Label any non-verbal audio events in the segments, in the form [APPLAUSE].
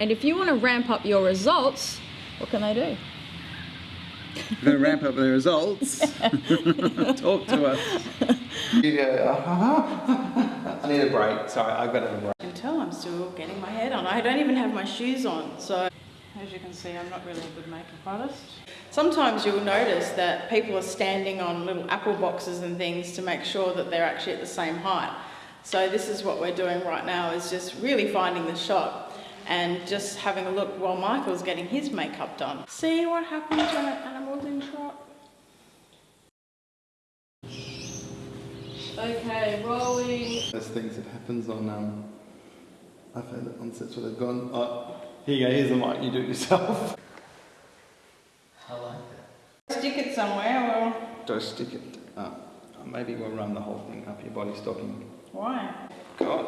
And if you want to ramp up your results, what can they do? We're going to ramp up the results. [LAUGHS] Talk to us. [LAUGHS] You uh-huh. go, [LAUGHS] I need a break. Sorry, I've got a break. You can tell I'm still getting my hair done. I don't even have my shoes on, so as you can see, I'm not really a good makeup artist. Sometimes you'll notice that people are standing on little apple boxes and things to make sure that they're actually at the same height. So this is what we're doing right now, is just really finding the shot and just having a look while Michael's getting his makeup done. See what happens when an animal's in shot? Okay, rolling. There's things that happens on, um, I've had it on sets where they've gone, oh, here you go, here's the mic, you do it yourself. I like that. Stick it somewhere, or Don't stick it? Uh, maybe we'll run the whole thing up your body stocking. why? God,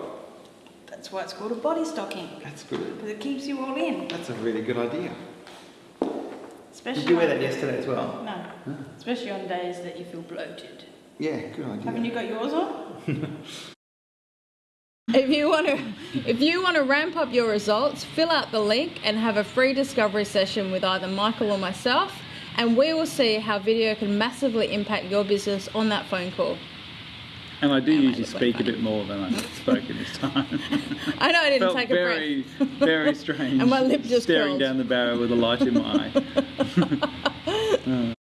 That's why it's called a body stocking, that's good. because it keeps you all in. That's a really good idea. Especially Did you wear on- that yesterday as well? No, especially on days that you feel bloated. Yeah, good idea. Haven't you got yours on? [LAUGHS] If you want to, if you want to ramp up your results, fill out the link and have a free discovery session with either Michael or myself, and we will see how video can massively impact your business on that phone call. And I do I usually looking speak a bit more than I've spoken this time. [LAUGHS] I know I didn't Felt take a very, breath. very strange. [LAUGHS] And my lip just staring curled. down the barrel with a light in my eye. [LAUGHS]